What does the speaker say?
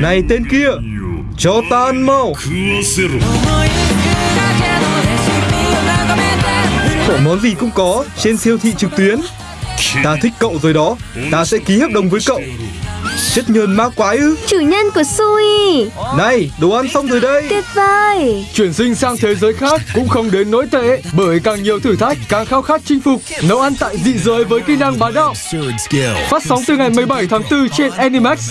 Này tên kia Cho ta ăn mau. 食わせろ Có món gì cũng có Trên siêu thị trực tuyến. Ta thích cậu rồi đó. Ta sẽ ký hợp đồng với cậu. Chất nhơn ma quái ư. Chủ nhân của Sui. Này đồ ăn xong rồi đây. Tuyệt vời. Chuyển sinh sang thế giới khác cũng không đến nỗi tệ Bởi càng nhiều thử thách càng khao khát chinh phục. Nấu ăn tại dị giới với kỹ năng bá đạo. Phát sóng từ ngày 17 tháng 4 trên Animax.